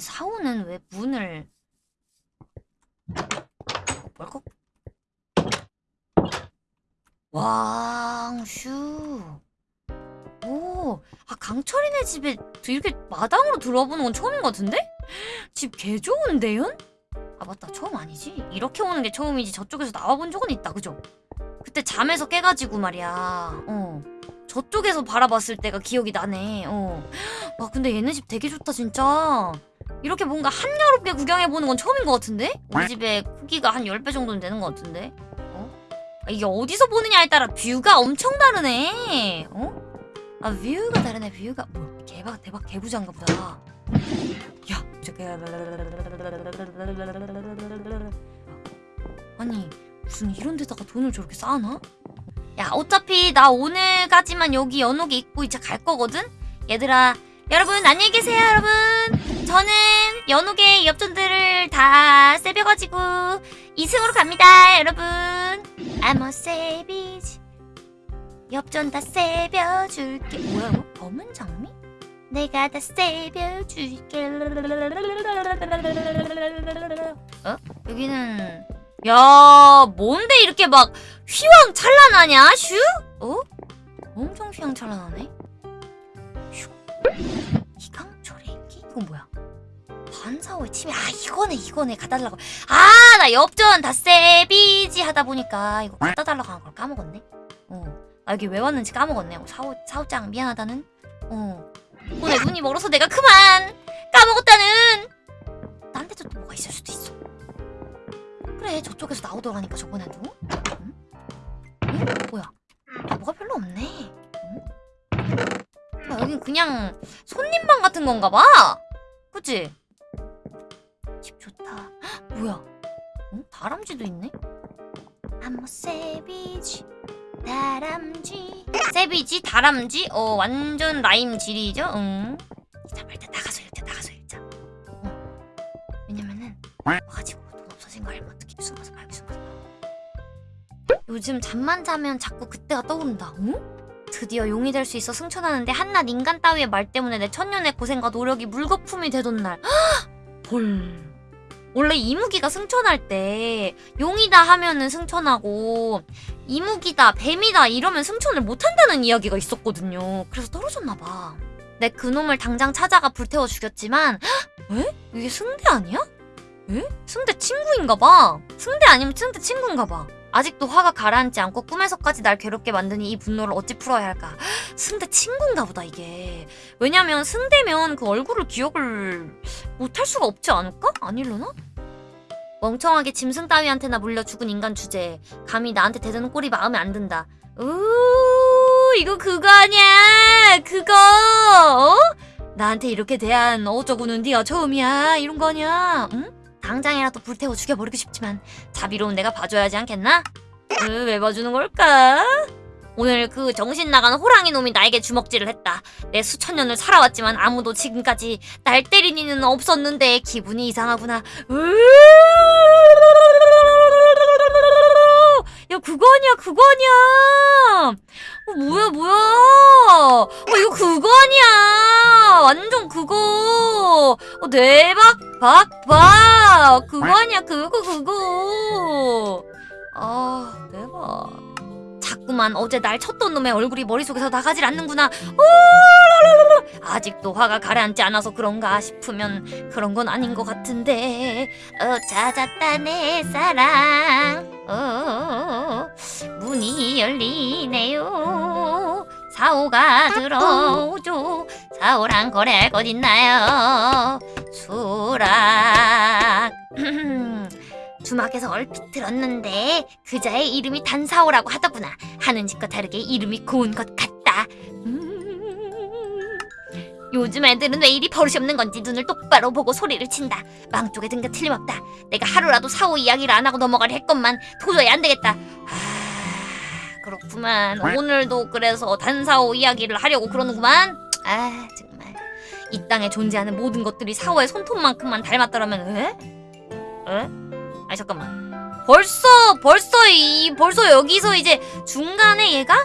사오는 왜 문을 어, 벌컥 왕슈 오, 아 강철이네 집에 이렇게 마당으로 들어보는 건 처음인 것 같은데? 집 개 좋은데요? 아 맞다 처음 아니지? 이렇게 오는 게 처음이지 저쪽에서 나와본 적은 있다 그죠? 그때 잠에서 깨가지고 말이야 어 저쪽에서 바라봤을 때가 기억이 나네 어. 와 근데 얘네 집 되게 좋다 진짜 이렇게 뭔가 한여롭게 구경해보는 건 처음인 것 같은데? 우리 집에 크기가 한 10배 정도는 되는 것 같은데? 어? 아, 이게 어디서 보느냐에 따라 뷰가 엄청 다르네 어? 아 뷰가 다르네 뷰가 뭐 개박 대박 개부장가 보다 야 저게 아니 무슨 이런 데다가 돈을 저렇게 쌓아놔? 야 어차피 나 오늘까지만 여기 연옥에 있고 이제 갈 거거든? 얘들아 여러분 안녕히 계세요 여러분 저는 연옥의 엽전들을 다 세벼가지고 2승으로 갑니다 여러분 I'm a savage 엽전 다 세벼줄게 뭐야 이거? 검은 장미? 내가 다 세벼줄게 어? 여기는 야 뭔데 이렇게 막 휘황찬란하냐 슈? 어? 엄청 휘황찬란하네 슈 이강철의 인기? 이건 뭐야? 반사호의 침해. 아 이거네 이거네. 가달라고. 아 나 엽전 다 세비지 하다 보니까 이거 갖다 달라고 한 걸 까먹었네. 어. 아 여기 왜 왔는지 까먹었네. 어, 사오, 사오짱 미안하다는. 어. 오늘 눈이 멀어서 내가 그만 까먹었다는. 딴 데도 또 뭐가 있을 수도 있어. 그래 저쪽에서 나오더라니까 저번에도. 응? 응? 뭐야? 뭐가 별로 없네. 응? 아, 여긴 그냥 손님방 같은 건가 봐? 그치? 집 좋다. 헉, 뭐야? 응? 다람쥐도 있네? a savage 다람쥐. 세비지 다람쥐? 어 완전 라임 질이죠? 응. 일단 일단 나가서 읽자 나가서 읽자. 어. 왜냐면은 와가지고 돈 없어진 거 알면 어떡해 숨어서 가요 숨어서. 가 요즘 잠만 자면 자꾸 그때가 떠오른다. 응? 드디어 용이 될 수 있어 승천하는데 한낱 인간 따위의 말 때문에 내 천년의 고생과 노력이 물거품이 되던 날. 헐. 원래 이무기가 승천할 때 용이다 하면은 승천하고 이무기다 뱀이다 이러면 승천을 못한다는 이야기가 있었거든요 그래서 떨어졌나봐 내 그놈을 당장 찾아가 불태워 죽였지만 헉! 에? 이게 승대 아니야? 에? 승대 친구인가봐 승대 아니면 승대 친구인가봐 아직도 화가 가라앉지 않고 꿈에서까지 날 괴롭게 만드니 이 분노를 어찌 풀어야 할까 헉! 승대 친구인가 보다 이게 왜냐면 승대면 그 얼굴을 기억을 못할 수가 없지 않을까? 아닐려나? 멍청하게 짐승 따위한테나 물려 죽은 인간 주제에 감히 나한테 대드는 꼴이 마음에 안 든다. 우 이거 그거 아니야 그거 어? 나한테 이렇게 대한 어쩌고는 네가 처음이야 이런 거 아니야 응? 당장이라도 불태워 죽여버리고 싶지만 자비로운 내가 봐줘야지 않겠나? 으, 왜 봐주는 걸까? 오늘 그 정신 나간 호랑이 놈이 나에게 주먹질을 했다. 내 수천 년을 살아왔지만 아무도 지금까지 날 때린 이는 없었는데 기분이 이상하구나. 야 그거 아니야 그거 아니야. 어, 뭐야 뭐야. 어 이거 그거 아니야. 완전 그거. 어, 대박 박박. 그거 아니야 그거 그거. 아 대박. 자꾸만 어제 날 쳤던 놈의 얼굴이 머릿속에서 나가질 않는구나. 오라라라라. 아직도 화가 가라앉지 않아서 그런가 싶으면 그런 건 아닌 것 같은데. 어, 찾았다 내 사랑. 어, 문이 열리네요. 사오가 들어오죠. 사오랑 거래할 것 있나요? 수락. 주막에서 얼핏 들었는데 그자의 이름이 단사오라고 하더구나 하는 짓과 다르게 이름이 고운 것 같다 음... 요즘 애들은 왜 이리 버릇이 없는 건지 눈을 똑바로 보고 소리를 친다 망 쪽에 든 게 틀림없다 내가 하루라도 사오 이야기를 안 하고 넘어가려 했건만 도저히 안 되겠다 아... 그렇구만. 오늘도 그래서 단사오 이야기를 하려고 그러는구만. 아 정말. 이 땅에 존재하는 모든 것들이 사오의 손톱만큼만 닮았더라면 에? 에? 아니 잠깐만. 벌써 벌써 이 벌써 여기서 이제 중간에 얘가?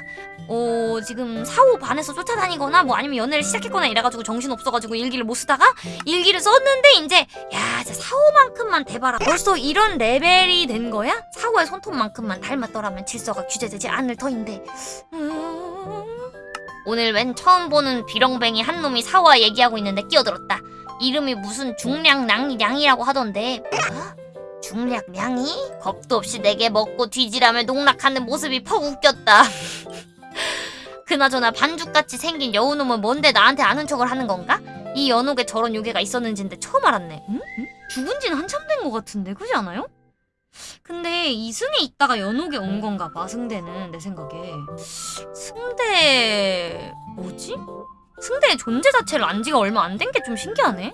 어 지금 사후 반에서 쫓아다니거나 뭐 아니면 연애를 시작했거나 이래가지고 정신 없어가지고 일기를 못 쓰다가 일기를 썼는데 이제 야 사후 만큼만 대봐라 벌써 이런 레벨이 된 거야? 사후의 손톱만큼만 닮았더라면 질서가 규제되지 않을 터인데 음... 오늘 웬 처음 보는 비렁뱅이 한 놈이 사후와 얘기하고 있는데 끼어들었다 이름이 무슨 중량량량이라고 하던데 뭐야? 중략량이? 겁도 없이 내게 먹고 뒤지라며 농락하는 모습이 퍽 웃겼다 그나저나 반죽같이 생긴 여우놈은 뭔데 나한테 아는 척을 하는 건가? 이 연옥에 저런 요괴가 있었는지인데 처음 알았네. 응? 응? 죽은 지는 한참 된 것 같은데 그지 않아요? 근데 이승에 있다가 연옥에 온 건가 봐 승대는 내 생각에 승대... 뭐지? 승대의 존재 자체를 안 지가 얼마 안 된 게 좀 신기하네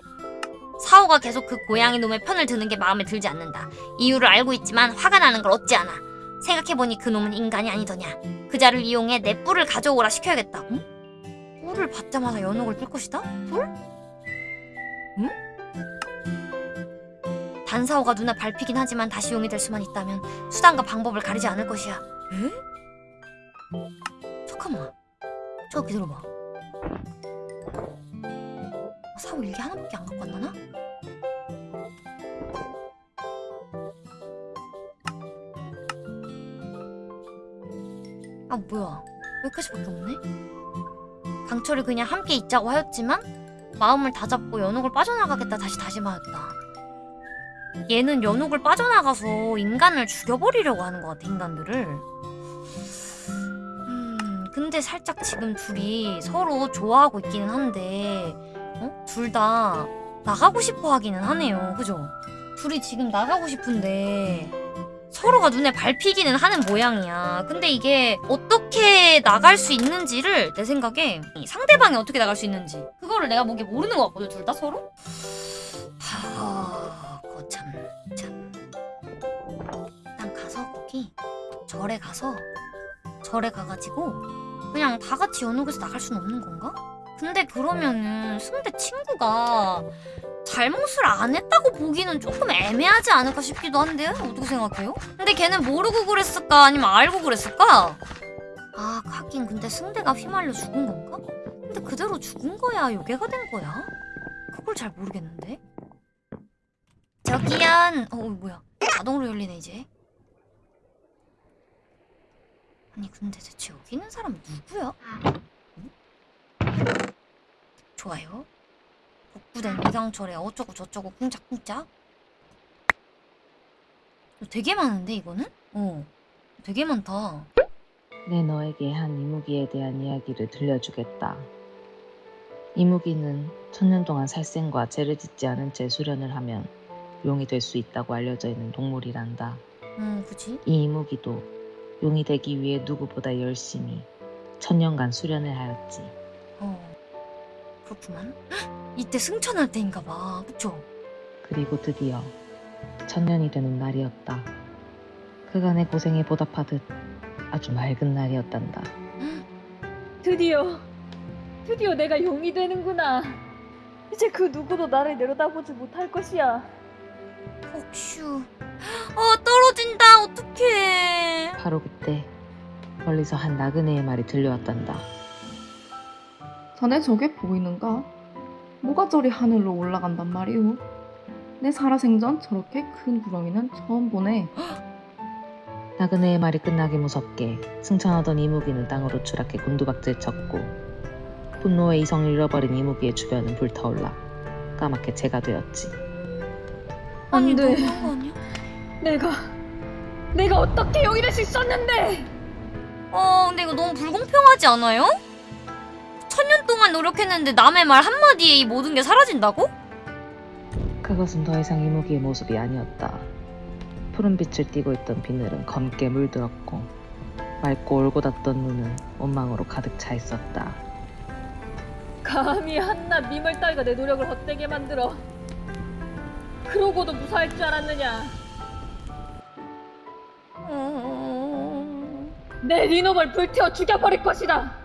사오가 계속 그 고양이 놈의 편을 드는 게 마음에 들지 않는다 이유를 알고 있지만 화가 나는 걸 어찌 아나 생각해보니 그 놈은 인간이 아니더냐 그자를 이용해 내 뿔을 가져오라 시켜야겠다. 응? 뿔을 받자마자 연옥을 뜰 것이다? 뿔? 응? 단사오가 눈에 밟히긴 하지만 다시 용이 될 수만 있다면 수단과 방법을 가리지 않을 것이야. 에? 잠깐만. 저 기다려봐. 어, 사오 일기 하나밖에 안 갖고 왔나나? 아 뭐야 여기까지밖에 없네? 강철이 그냥 함께 있자고 하였지만 마음을 다잡고 연옥을 빠져나가겠다 다시 다짐하였다 얘는 연옥을 빠져나가서 인간을 죽여버리려고 하는 것 같아 인간들을 음 근데 살짝 지금 둘이 서로 좋아하고 있기는 한데 어? 둘 다 나가고 싶어 하기는 하네요 그죠? 둘이 지금 나가고 싶은데 서로가 눈에 밟히기는 하는 모양이야. 근데 이게 어떻게 나갈 수 있는지를 내 생각에 이 상대방이 어떻게 나갈 수 있는지 그거를 내가 보기에 모르는 것 같거든 둘 다 서로. 하, 거 참 참. 일단 가서 거기 절에 가서 절에 가가지고 그냥 다 같이 연옥에서 나갈 수는 없는 건가? 근데 그러면은 승대 친구가 잘못을 안 했다고 보기는 조금 애매하지 않을까 싶기도 한데요? 어떻게 생각해요? 근데 걔는 모르고 그랬을까? 아니면 알고 그랬을까? 아, 가긴 근데 승대가 휘말려 죽은 건가? 근데 그대로 죽은 거야? 요괴가 된 거야? 그걸 잘 모르겠는데? 저기연! 어, 뭐야. 자동으로 열리네, 이제. 아니, 근데 대체 여기 있는 사람이 누구야? 응? 좋아요. 복구된 이강철에 어쩌고 저쩌고 쿵짝쿵짝 되게 많은데 이거는? 어 되게 많다 내 너에게 한 이무기에 대한 이야기를 들려주겠다. 이무기는 천년 동안 살생과 죄를 짓지 않은 채 수련을 하면 용이 될 수 있다고 알려져 있는 동물이란다. 음 그치? 이 이무기도 용이 되기 위해 누구보다 열심히 천년간 수련을 하였지. 어 그렇구만 헉, 이때 승천할 때인가 봐 그쵸? 그리고 드디어 천년이 되는 날이었다. 그간의 고생에 보답하듯 아주 맑은 날이었단다. 드디어 드디어 내가 용이 되는구나 이제 그 누구도 나를 내려다보지 못할 것이야 혹슈 어 떨어진다 어떡해 바로 그때 멀리서 한 나그네의 말이 들려왔단다. 자네 저게 보이는가? 뭐가 저리 하늘로 올라간단 말이오? 내 살아생전 저렇게 큰 구렁이는 처음 보네. 나그네의 말이 끝나기 무섭게 승천하던 이무기는 땅으로 추락해 곤두박질 쳤고 분노에 이성을 잃어버린 이무기의 주변은 불타올라 까맣게 재가 되었지. 아니 안 돼. 너무한 거 아니야? 내가 내가 어떻게 용이 될수 있었는데 어 근데 이거 너무 불공평하지 않아요? 천년 동안 노력했는데 남의 말 한마디에 이 모든 게 사라진다고? 그것은 더 이상 이무기의 모습이 아니었다. 푸른 빛을 띠고 있던 비늘은 검게 물들었고 맑고 올곧았던 눈은 원망으로 가득 차 있었다. 감히 한낱 미멀 따위가 내 노력을 헛되게 만들어 그러고도 무사할 줄 알았느냐 음... 내 니놈을 불태워 죽여버릴 것이다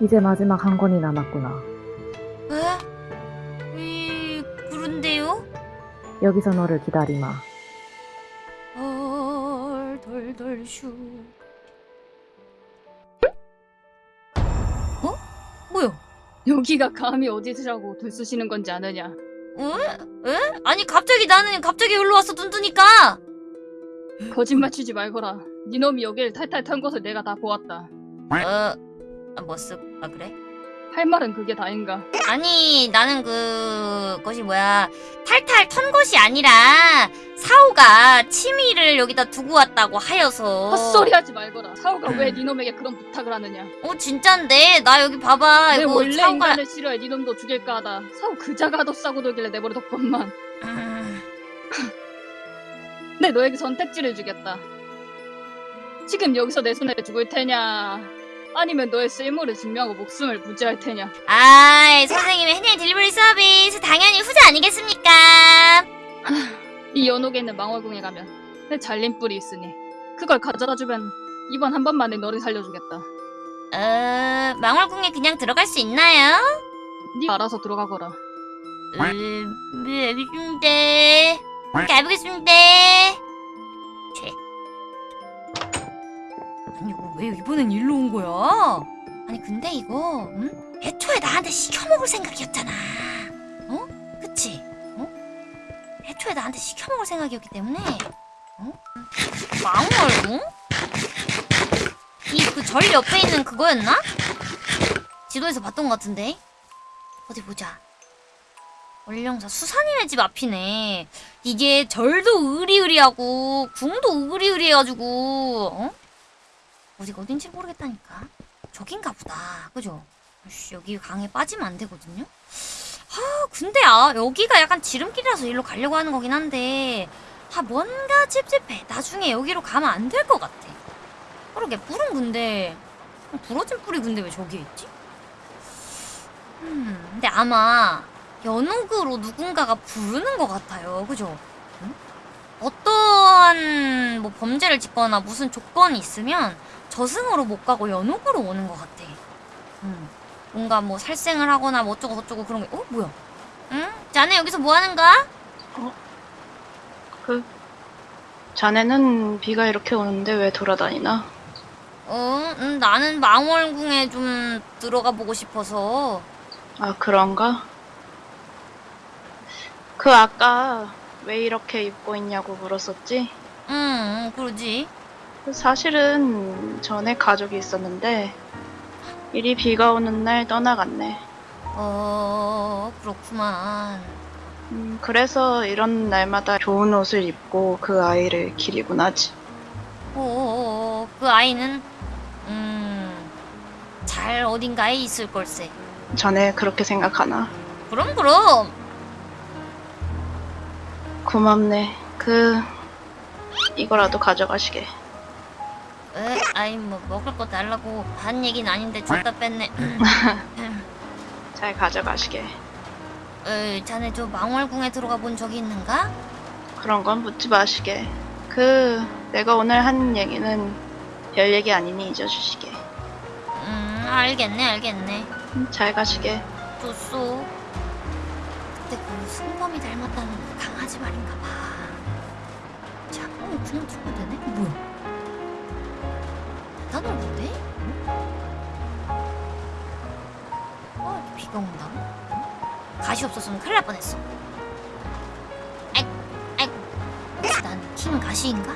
이제 마지막 한 권이 남았구나. 에? 이 그런데요? 여기서 너를 기다리마. 덜덜덜 슈. 뭐야? 여기가 감히 어디서라고 들쑤시는 건지 아느냐? 에? 에? 아니 갑자기 나는 갑자기 여기로 왔어 뚠뚠이니까. 거짓말 치지 말거라. 니놈이 여길 탈탈 턴 것을 내가 다 보았다. 어, 아, 뭐 쓱? 아 그래? 할 말은 그게 다인가? 아니 나는 그 것이 뭐야 탈탈 턴 것이 아니라 사오가 치미를 여기다 두고 왔다고 하여서 헛소리하지 말거라. 사오가 왜 니놈에게 그런 부탁을 하느냐? 어 진짠데 나 여기 봐봐 내 이거 원래 사오가 인간을 싫어해 니놈도 죽일까 하다. 사오 그자가도 싸고 돌길래 내버려뒀건만. 음, 내 너에게 선택지를 주겠다. 지금 여기서 내 손에 죽을 테냐? 아니면 너의 쓸모를 증명하고 목숨을 부지할 테냐? 아이 선생님의 해내 딜리버리 서비스 당연히 후자 아니겠습니까 이 연옥에 있는 망월궁에 가면 내 잘린 뿔이 있으니 그걸 가져다 주면 이번 한 번만에 너를 살려주겠다. 어 망월궁에 그냥 들어갈 수 있나요? 네가 알아서 들어가거라. 음, 네, 알겠습니다 가보겠습니다 제 아니 왜 이번엔 일로 온 거야? 아니 근데 이거 응? 애초에 나한테 시켜먹을 생각이었잖아 어? 그치? 어? 애초에 나한테 시켜먹을 생각이었기 때문에 어? 망월 응? 이그 절 옆에 있는 그거였나? 지도에서 봤던 것 같은데 어디 보자 원령사 수산이네 집 앞이네 이게 절도 으리으리하고 궁도 으리으리해가지고 어? 어디가 어딘지 모르겠다니까 저긴가 보다 그죠? 씨, 여기 강에 빠지면 안 되거든요 아 근데 아 여기가 약간 지름길이라서 일로 가려고 하는 거긴 한데 아 뭔가 찝찝해 나중에 여기로 가면 안 될 것 같아 그러게 뿔은 근데 부러진 뿔이 근데 왜 저기에 있지? 음 근데 아마 연옥으로 누군가가 부르는 것 같아요. 그죠? 응? 어떠한 뭐 범죄를 짓거나 무슨 조건이 있으면 저승으로 못 가고 연옥으로 오는 것 같아. 음. 뭔가 뭐 살생을 하거나 뭐 어쩌고 저쩌고 그런 게, 어? 뭐야? 응? 자네 여기서 뭐 하는가? 그 자네는 비가 이렇게 오는데 왜 돌아다니나? 어, 음, 나는 망월궁에 좀 들어가 보고 싶어서. 아 그런가? 그 아까 왜 이렇게 입고 있냐고 물었었지? 응, 응, 그러지. 그 사실은 전에 가족이 있었는데 이리 비가 오는 날 떠나갔네. 어, 그렇구만. 음, 그래서 이런 날마다 좋은 옷을 입고 그 아이를 기리곤 하지. 어, 그 아이는 음, 잘 어딘가에 있을 걸세. 자네 그렇게 생각하나? 그럼 그럼. 고맙네. 그 이거라도 가져가시게. 에, 아이 뭐 먹을 거 달라고 반 얘기는 아닌데 줬다 뺐네. 잘 가져가시게. 에, 자네 저 망월궁에 들어가 본 적이 있는가? 그런 건 묻지 마시게. 그 내가 오늘 한 얘기는 별 얘기 아니니 잊어주시게. 음, 알겠네, 알겠네. 음, 잘 가시게. 좋소. 그때 그 승범이 닮았다는 그 강아지 말인가 봐. 자, 어, 그냥 들어도 되네? 뭐야? 대단한데? 어, 이렇게 비가 온다고? 응? 가시 없었으면 큰일 날 뻔했어. 아이고, 아이고. 혹시 난킹 가시인가?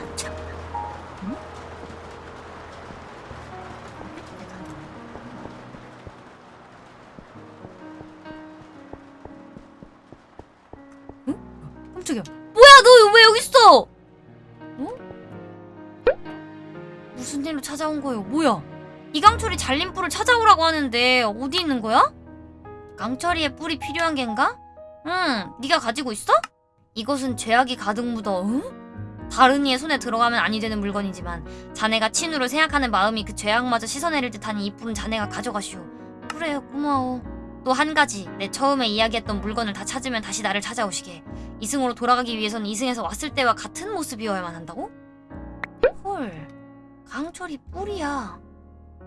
거예요? 뭐야? 이강철이 잘린 뿔을 찾아오라고 하는데 어디 있는 거야? 강철이의 뿔이 필요한 겐가? 응, 네가 가지고 있어? 이것은 죄악이 가득 묻어. 응? 다른 이의 손에 들어가면 아니 되는 물건이지만 자네가 친우를 생각하는 마음이 그 죄악마저 씻어내릴 듯하니 이 뿔은 자네가 가져가시오. 그래, 고마워. 또 한 가지, 내 처음에 이야기했던 물건을 다 찾으면 다시 나를 찾아오시게. 이승으로 돌아가기 위해선 이승에서 왔을 때와 같은 모습이어야만 한다고? 헐, 강철이 뿔이야.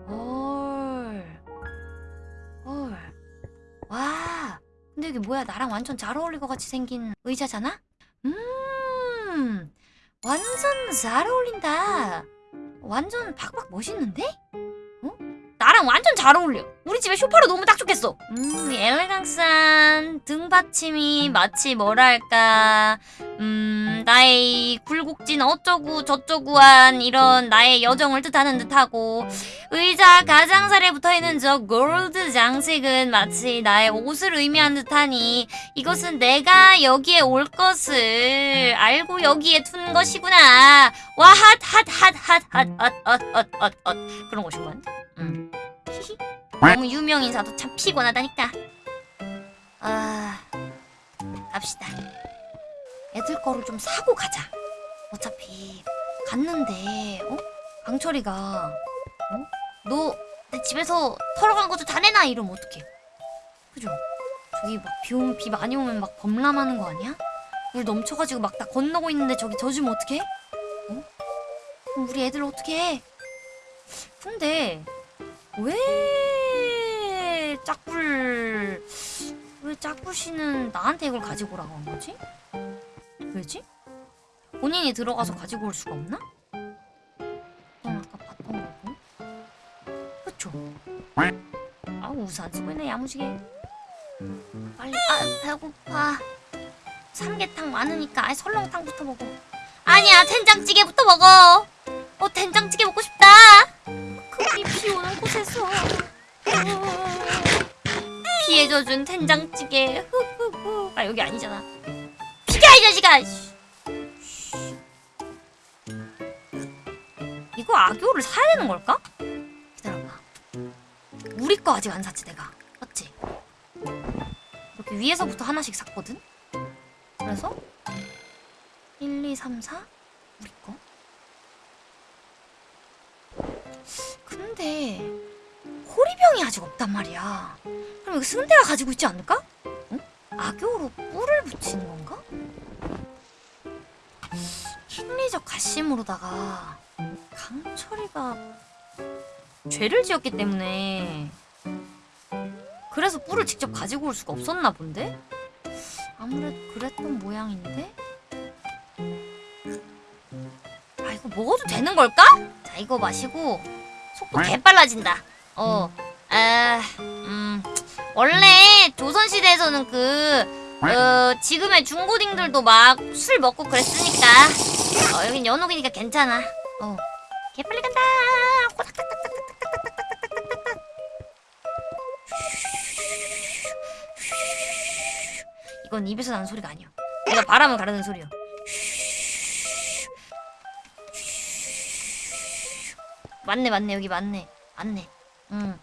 헐, 헐, 와. 근데 이게 뭐야? 나랑 완전 잘 어울릴 것 같이 생긴 의자잖아? 음, 완전 잘 어울린다. 완전 박박 멋있는데? 어? 나랑 완전 잘 어울려. 우리 집에 쇼파로 너무 딱 좋겠어. 음, 엘레강스한 등받침이 마치 뭐랄까, 음, 나의 굴곡진 어쩌고 저쩌고한 이런 나의 여정을 뜻하는 듯하고, 의자 가장자리에 붙어있는 저 골드 장식은 마치 나의 옷을 의미한 듯하니, 이것은 내가 여기에 올 것을 알고 여기에 둔 것이구나. 와, 핫, 핫, 핫, 핫, 핫, 핫, 핫, 핫, 핫, 핫. 그런 것이구만. 음. 너무 유명 인사도 참 피곤하다니까. 아, 갑시다. 애들 거를 좀 사고 가자. 어차피 갔는데, 어? 강철이가, 어? 너 내 집에서 털어간 것도 다 내놔 이러면 어떡해? 그죠? 저기 막 비 오면 비 많이 오면 막 범람하는 거 아니야? 물 넘쳐가지고 막 다 건너고 있는데 저기 젖으면 어떡해? 어? 그럼 우리 애들 어떻게 해? 근데 왜 짝불 왜 짝불 씨는 나한테 이걸 가지고 오라고 한 거지? 왜지? 본인이 들어가서 가지고 올 수가 없나? 넌 아까 봤던 거고. 그쵸? 아 우산 쓰고 있네 야무지게. 빨리 아 배고파. 삼계탕 많으니까 아 설렁탕부터 먹어. 아니야 된장찌개부터 먹어. 어 된장찌개 먹고 싶다. 그비 비 오는 곳에서. 비에 젖은 된장찌개. 흐흐흐 아 여기 아니잖아 비가 이 자식아 씨. 이거 악교를 사야 되는 걸까? 기다려봐 우리 거 아직 안 샀지 내가 맞지? 이렇게 위에서부터 하나씩 샀거든? 그래서 1, 2, 3, 4 우리 거 근데 호리병이 아직 없단 말이야 그럼 이거 승대가 가지고 있지 않을까? 응? 악교로 뿔을 붙이는 건가? 심리적 가심으로다가 강철이가 죄를 지었기 때문에 그래서 뿔을 직접 가지고 올 수가 없었나 본데? 아무래도 그랬던 모양인데? 아 이거 먹어도 되는 걸까? 자 이거 마시고 속도 개빨라진다 어, 아, 음, 원래 조선시대에서는 그, 어, 지금의 중고딩들도 막 술 먹고 그랬으니까, 어 여긴 연옥이니까 괜찮아. 어. 개빨리 간다. 이건 입에서 나는 소리가 아니야. 내가 바람을 가르는 소리야. 맞네 맞네. 여기 맞네. 맞네. 응.